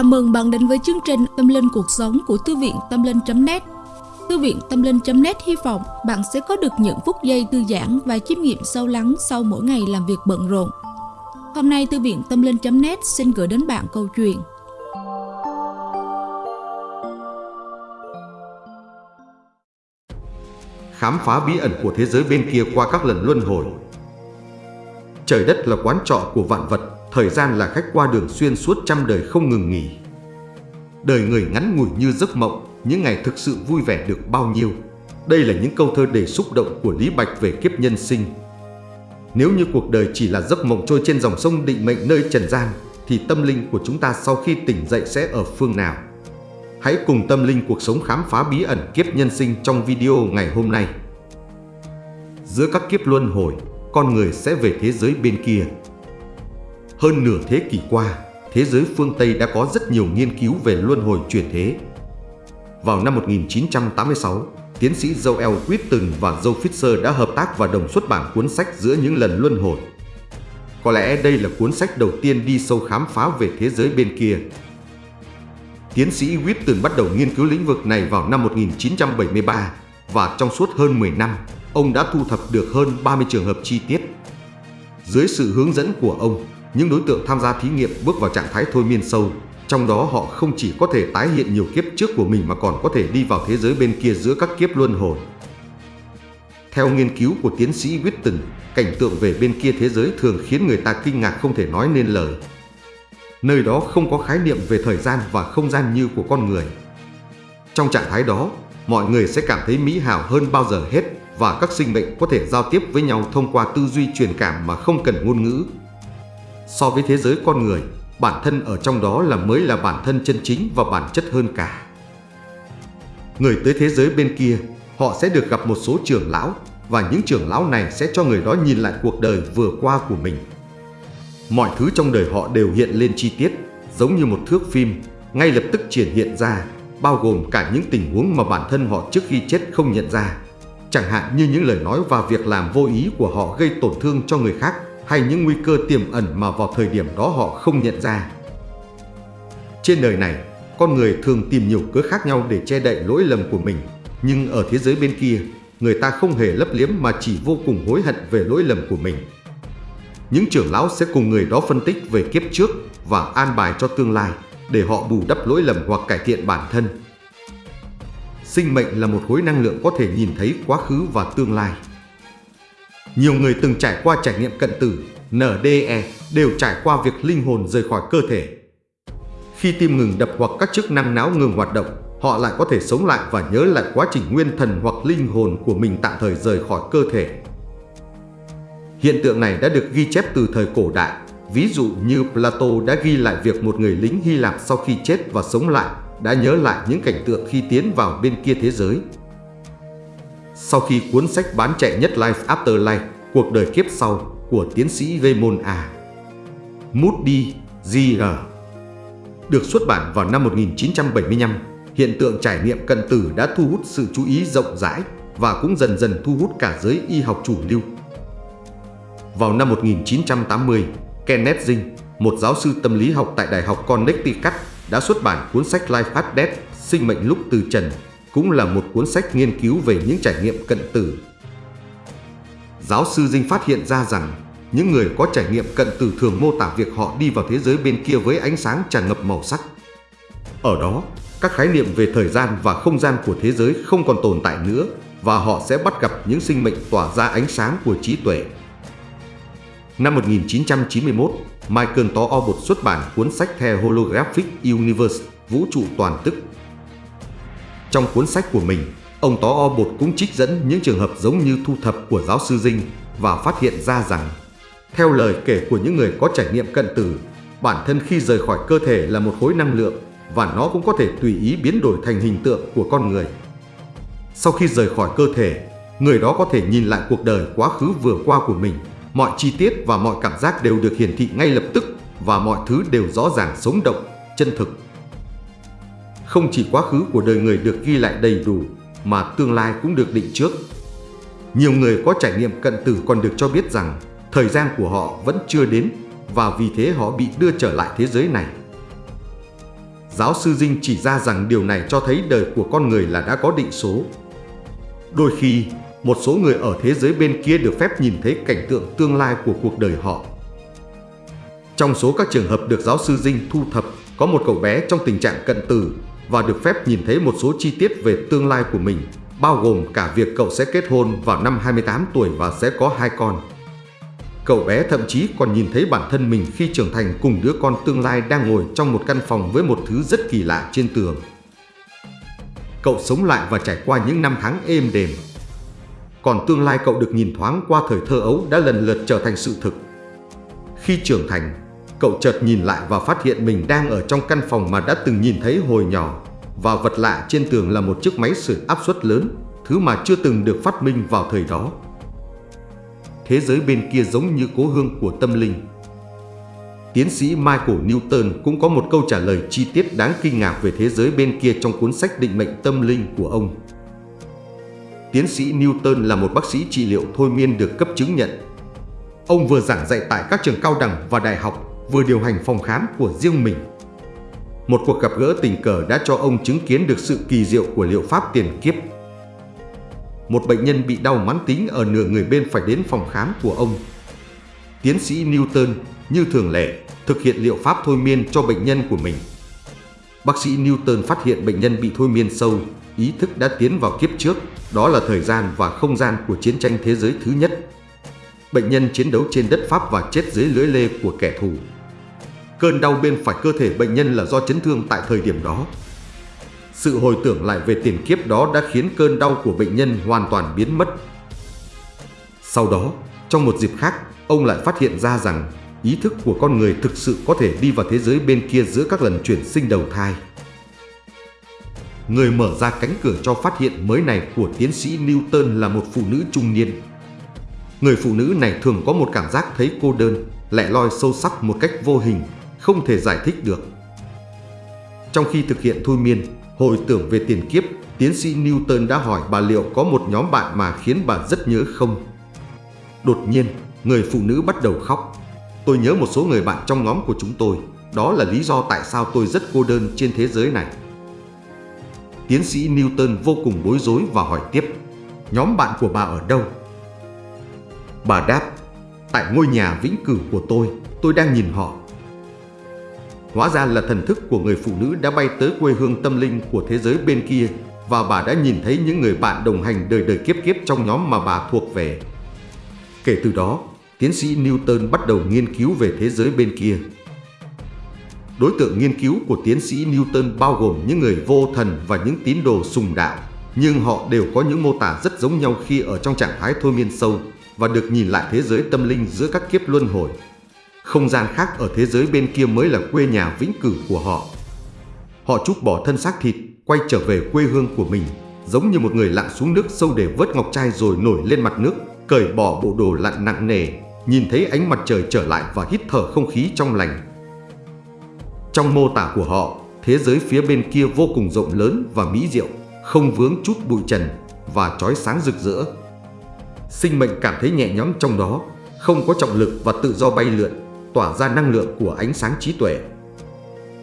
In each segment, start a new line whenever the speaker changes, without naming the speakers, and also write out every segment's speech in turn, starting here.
Chào mừng bạn đến với chương trình Tâm Linh Cuộc Sống của Thư viện Tâm Linh.net Thư viện Tâm Linh.net hy vọng bạn sẽ có được những phút giây thư giãn và chiêm nghiệm sâu lắng sau mỗi ngày làm việc bận rộn. Hôm nay, Thư viện Tâm Linh.net xin gửi đến bạn câu chuyện.
Khám phá bí ẩn của thế giới bên kia qua các lần luân hồi. Trời đất là quán trọ của vạn vật. Thời gian là khách qua đường xuyên suốt trăm đời không ngừng nghỉ. Đời người ngắn ngủi như giấc mộng, những ngày thực sự vui vẻ được bao nhiêu. Đây là những câu thơ đầy xúc động của Lý Bạch về kiếp nhân sinh. Nếu như cuộc đời chỉ là giấc mộng trôi trên dòng sông định mệnh nơi trần gian, thì tâm linh của chúng ta sau khi tỉnh dậy sẽ ở phương nào? Hãy cùng tâm linh cuộc sống khám phá bí ẩn kiếp nhân sinh trong video ngày hôm nay. Giữa các kiếp luân hồi, con người sẽ về thế giới bên kia. Hơn nửa thế kỷ qua, thế giới phương Tây đã có rất nhiều nghiên cứu về luân hồi chuyển thế. Vào năm 1986, tiến sĩ Joel Witton và Joe Fisher đã hợp tác và đồng xuất bản cuốn sách giữa những lần luân hồi. Có lẽ đây là cuốn sách đầu tiên đi sâu khám phá về thế giới bên kia. Tiến sĩ Witton bắt đầu nghiên cứu lĩnh vực này vào năm 1973 và trong suốt hơn 10 năm, ông đã thu thập được hơn 30 trường hợp chi tiết. Dưới sự hướng dẫn của ông, những đối tượng tham gia thí nghiệm bước vào trạng thái thôi miên sâu, trong đó họ không chỉ có thể tái hiện nhiều kiếp trước của mình mà còn có thể đi vào thế giới bên kia giữa các kiếp luân hồi. Theo nghiên cứu của tiến sĩ Witten, cảnh tượng về bên kia thế giới thường khiến người ta kinh ngạc không thể nói nên lời. Nơi đó không có khái niệm về thời gian và không gian như của con người. Trong trạng thái đó, mọi người sẽ cảm thấy mỹ hảo hơn bao giờ hết và các sinh mệnh có thể giao tiếp với nhau thông qua tư duy truyền cảm mà không cần ngôn ngữ so với thế giới con người, bản thân ở trong đó là mới là bản thân chân chính và bản chất hơn cả. Người tới thế giới bên kia, họ sẽ được gặp một số trưởng lão và những trưởng lão này sẽ cho người đó nhìn lại cuộc đời vừa qua của mình. Mọi thứ trong đời họ đều hiện lên chi tiết, giống như một thước phim, ngay lập tức triển hiện ra, bao gồm cả những tình huống mà bản thân họ trước khi chết không nhận ra. Chẳng hạn như những lời nói và việc làm vô ý của họ gây tổn thương cho người khác hay những nguy cơ tiềm ẩn mà vào thời điểm đó họ không nhận ra. Trên đời này, con người thường tìm nhiều cớ khác nhau để che đậy lỗi lầm của mình, nhưng ở thế giới bên kia, người ta không hề lấp liếm mà chỉ vô cùng hối hận về lỗi lầm của mình. Những trưởng lão sẽ cùng người đó phân tích về kiếp trước và an bài cho tương lai để họ bù đắp lỗi lầm hoặc cải thiện bản thân. Sinh mệnh là một khối năng lượng có thể nhìn thấy quá khứ và tương lai. Nhiều người từng trải qua trải nghiệm cận tử, NDE đều trải qua việc linh hồn rời khỏi cơ thể. Khi tim ngừng đập hoặc các chức năng não ngừng hoạt động, họ lại có thể sống lại và nhớ lại quá trình nguyên thần hoặc linh hồn của mình tạm thời rời khỏi cơ thể. Hiện tượng này đã được ghi chép từ thời cổ đại, ví dụ như Plato đã ghi lại việc một người lính Hy Lạp sau khi chết và sống lại đã nhớ lại những cảnh tượng khi tiến vào bên kia thế giới. Sau khi cuốn sách bán chạy nhất Life After Life, cuộc đời kiếp sau của tiến sĩ Raymond A. Moody G.R. Được xuất bản vào năm 1975, hiện tượng trải nghiệm cận tử đã thu hút sự chú ý rộng rãi và cũng dần dần thu hút cả giới y học chủ lưu. Vào năm 1980, Kenneth Zing, một giáo sư tâm lý học tại Đại học Connecticut, đã xuất bản cuốn sách Life at Death, sinh mệnh lúc từ trần cũng là một cuốn sách nghiên cứu về những trải nghiệm cận tử. Giáo sư Dinh phát hiện ra rằng những người có trải nghiệm cận tử thường mô tả việc họ đi vào thế giới bên kia với ánh sáng tràn ngập màu sắc. Ở đó, các khái niệm về thời gian và không gian của thế giới không còn tồn tại nữa và họ sẽ bắt gặp những sinh mệnh tỏa ra ánh sáng của trí tuệ. Năm 1991, Michael Torbot xuất bản cuốn sách The Holographic Universe, vũ trụ toàn tức trong cuốn sách của mình, ông Tó O Bột cũng trích dẫn những trường hợp giống như thu thập của giáo sư Dinh và phát hiện ra rằng, theo lời kể của những người có trải nghiệm cận tử, bản thân khi rời khỏi cơ thể là một khối năng lượng và nó cũng có thể tùy ý biến đổi thành hình tượng của con người. Sau khi rời khỏi cơ thể, người đó có thể nhìn lại cuộc đời quá khứ vừa qua của mình. Mọi chi tiết và mọi cảm giác đều được hiển thị ngay lập tức và mọi thứ đều rõ ràng sống động, chân thực không chỉ quá khứ của đời người được ghi lại đầy đủ, mà tương lai cũng được định trước. Nhiều người có trải nghiệm cận tử còn được cho biết rằng thời gian của họ vẫn chưa đến và vì thế họ bị đưa trở lại thế giới này. Giáo sư Dinh chỉ ra rằng điều này cho thấy đời của con người là đã có định số. Đôi khi, một số người ở thế giới bên kia được phép nhìn thấy cảnh tượng tương lai của cuộc đời họ. Trong số các trường hợp được giáo sư Dinh thu thập, có một cậu bé trong tình trạng cận tử và được phép nhìn thấy một số chi tiết về tương lai của mình, bao gồm cả việc cậu sẽ kết hôn vào năm 28 tuổi và sẽ có hai con. Cậu bé thậm chí còn nhìn thấy bản thân mình khi trưởng thành cùng đứa con tương lai đang ngồi trong một căn phòng với một thứ rất kỳ lạ trên tường. Cậu sống lại và trải qua những năm tháng êm đềm. Còn tương lai cậu được nhìn thoáng qua thời thơ ấu đã lần lượt trở thành sự thực. Khi trưởng thành, cậu chợt nhìn lại và phát hiện mình đang ở trong căn phòng mà đã từng nhìn thấy hồi nhỏ và vật lạ trên tường là một chiếc máy sưởi áp suất lớn, thứ mà chưa từng được phát minh vào thời đó thế giới bên kia giống như cố hương của tâm linh. Tiến sĩ Michael Newton cũng có một câu trả lời chi tiết đáng kinh ngạc về thế giới bên kia trong cuốn sách định mệnh tâm linh của ông. Tiến sĩ Newton là một bác sĩ trị liệu thôi miên được cấp chứng nhận. Ông vừa giảng dạy tại các trường cao đẳng và đại học, vừa điều hành phòng khám của riêng mình. Một cuộc gặp gỡ tình cờ đã cho ông chứng kiến được sự kỳ diệu của liệu pháp tiền kiếp một bệnh nhân bị đau mãn tính ở nửa người bên phải đến phòng khám của ông. Tiến sĩ Newton, như thường lệ, thực hiện liệu pháp thôi miên cho bệnh nhân của mình. Bác sĩ Newton phát hiện bệnh nhân bị thôi miên sâu, ý thức đã tiến vào kiếp trước, đó là thời gian và không gian của chiến tranh thế giới thứ nhất. Bệnh nhân chiến đấu trên đất Pháp và chết dưới lưỡi lê của kẻ thù. Cơn đau bên phải cơ thể bệnh nhân là do chấn thương tại thời điểm đó, sự hồi tưởng lại về tiền kiếp đó đã khiến cơn đau của bệnh nhân hoàn toàn biến mất. Sau đó, trong một dịp khác, ông lại phát hiện ra rằng ý thức của con người thực sự có thể đi vào thế giới bên kia giữa các lần chuyển sinh đầu thai. Người mở ra cánh cửa cho phát hiện mới này của tiến sĩ Newton là một phụ nữ trung niên. Người phụ nữ này thường có một cảm giác thấy cô đơn, lẻ loi sâu sắc một cách vô hình, không thể giải thích được. Trong khi thực hiện thôi miên, Hồi tưởng về tiền kiếp, tiến sĩ Newton đã hỏi bà liệu có một nhóm bạn mà khiến bà rất nhớ không? Đột nhiên, người phụ nữ bắt đầu khóc. Tôi nhớ một số người bạn trong nhóm của chúng tôi. Đó là lý do tại sao tôi rất cô đơn trên thế giới này. Tiến sĩ Newton vô cùng bối rối và hỏi tiếp, nhóm bạn của bà ở đâu? Bà đáp, tại ngôi nhà vĩnh cửu của tôi, tôi đang nhìn họ Hóa ra là thần thức của người phụ nữ đã bay tới quê hương tâm linh của thế giới bên kia và bà đã nhìn thấy những người bạn đồng hành đời đời kiếp kiếp trong nhóm mà bà thuộc về. Kể từ đó, tiến sĩ Newton bắt đầu nghiên cứu về thế giới bên kia. Đối tượng nghiên cứu của tiến sĩ Newton bao gồm những người vô thần và những tín đồ sùng đạo, nhưng họ đều có những mô tả rất giống nhau khi ở trong trạng thái thôi miên sâu và được nhìn lại thế giới tâm linh giữa các kiếp luân hồi. Không gian khác ở thế giới bên kia mới là quê nhà vĩnh cửu của họ. Họ trút bỏ thân xác thịt, quay trở về quê hương của mình, giống như một người lặn xuống nước sâu để vớt ngọc trai rồi nổi lên mặt nước, cởi bỏ bộ đồ lặn nặng nề, nhìn thấy ánh mặt trời trở lại và hít thở không khí trong lành. Trong mô tả của họ, thế giới phía bên kia vô cùng rộng lớn và mỹ diệu, không vướng chút bụi trần và trói sáng rực rỡ. Sinh mệnh cảm thấy nhẹ nhõm trong đó, không có trọng lực và tự do bay lượn, tỏa ra năng lượng của ánh sáng trí tuệ.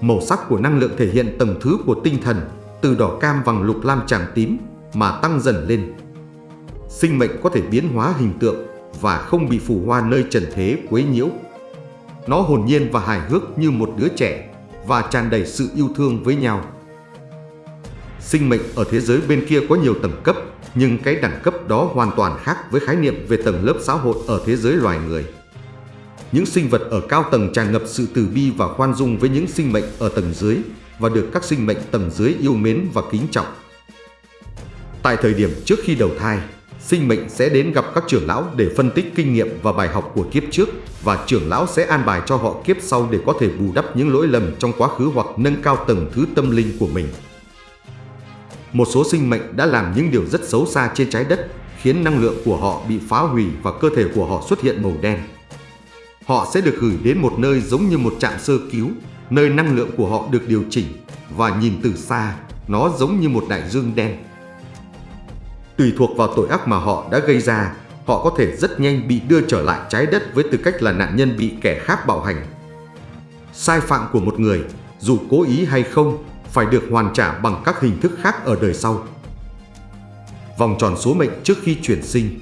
Màu sắc của năng lượng thể hiện tầng thứ của tinh thần, từ đỏ cam vàng lục lam tràng tím mà tăng dần lên. Sinh mệnh có thể biến hóa hình tượng và không bị phù hoa nơi trần thế quấy nhiễu. Nó hồn nhiên và hài hước như một đứa trẻ và tràn đầy sự yêu thương với nhau. Sinh mệnh ở thế giới bên kia có nhiều tầng cấp, nhưng cái đẳng cấp đó hoàn toàn khác với khái niệm về tầng lớp xã hội ở thế giới loài người. Những sinh vật ở cao tầng tràn ngập sự từ bi và khoan dung với những sinh mệnh ở tầng dưới và được các sinh mệnh tầng dưới yêu mến và kính trọng. Tại thời điểm trước khi đầu thai, sinh mệnh sẽ đến gặp các trưởng lão để phân tích kinh nghiệm và bài học của kiếp trước và trưởng lão sẽ an bài cho họ kiếp sau để có thể bù đắp những lỗi lầm trong quá khứ hoặc nâng cao tầng thứ tâm linh của mình. Một số sinh mệnh đã làm những điều rất xấu xa trên trái đất, khiến năng lượng của họ bị phá hủy và cơ thể của họ xuất hiện màu đen. Họ sẽ được gửi đến một nơi giống như một trạm sơ cứu, nơi năng lượng của họ được điều chỉnh và nhìn từ xa, nó giống như một đại dương đen. Tùy thuộc vào tội ác mà họ đã gây ra, họ có thể rất nhanh bị đưa trở lại trái đất với tư cách là nạn nhân bị kẻ khác bạo hành. Sai phạm của một người, dù cố ý hay không, phải được hoàn trả bằng các hình thức khác ở đời sau. Vòng tròn số mệnh trước khi chuyển sinh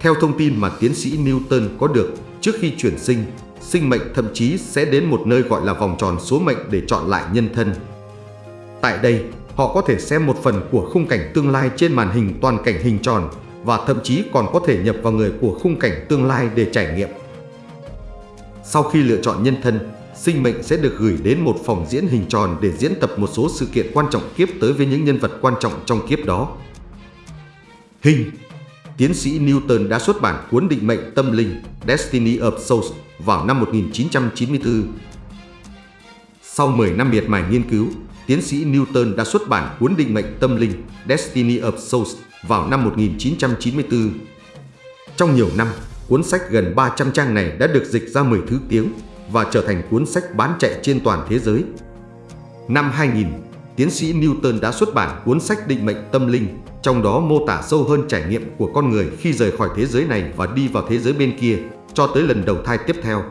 Theo thông tin mà tiến sĩ Newton có được, trước khi chuyển sinh, sinh mệnh thậm chí sẽ đến một nơi gọi là vòng tròn số mệnh để chọn lại nhân thân. Tại đây, họ có thể xem một phần của khung cảnh tương lai trên màn hình toàn cảnh hình tròn và thậm chí còn có thể nhập vào người của khung cảnh tương lai để trải nghiệm. Sau khi lựa chọn nhân thân, sinh mệnh sẽ được gửi đến một phòng diễn hình tròn để diễn tập một số sự kiện quan trọng kiếp tới với những nhân vật quan trọng trong kiếp đó. Hình Tiến sĩ Newton đã xuất bản cuốn định mệnh tâm linh Destiny of Souls vào năm 1994. Sau 10 năm miệt mài nghiên cứu, tiến sĩ Newton đã xuất bản cuốn định mệnh tâm linh Destiny of Souls vào năm 1994. Trong nhiều năm, cuốn sách gần 300 trang này đã được dịch ra 10 thứ tiếng và trở thành cuốn sách bán chạy trên toàn thế giới. Năm 2000, tiến sĩ Newton đã xuất bản cuốn sách Định mệnh tâm linh, trong đó mô tả sâu hơn trải nghiệm của con người khi rời khỏi thế giới này và đi vào thế giới bên kia, cho tới lần đầu thai tiếp theo.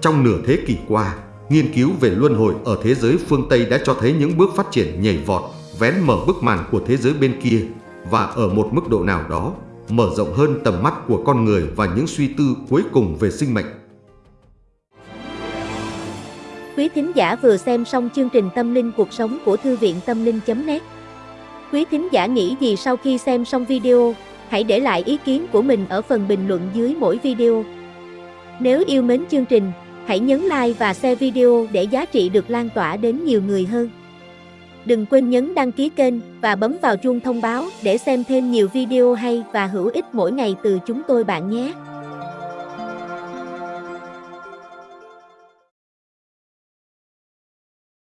Trong nửa thế kỷ qua, nghiên cứu về luân hồi ở thế giới phương Tây đã cho thấy những bước phát triển nhảy vọt, vén mở bức màn của thế giới bên kia và ở một mức độ nào đó, mở rộng hơn tầm mắt của con người và những suy tư cuối cùng về sinh mệnh.
Quý thính giả vừa xem xong chương trình Tâm linh cuộc sống của Thư viện Tâm linh.net Quý thính giả nghĩ gì sau khi xem xong video, hãy để lại ý kiến của mình ở phần bình luận dưới mỗi video. Nếu yêu mến chương trình, hãy nhấn like và share video để giá trị được lan tỏa đến nhiều người hơn. Đừng quên nhấn đăng ký kênh và bấm vào chuông thông báo để xem thêm nhiều video hay và hữu ích mỗi ngày từ chúng tôi bạn nhé.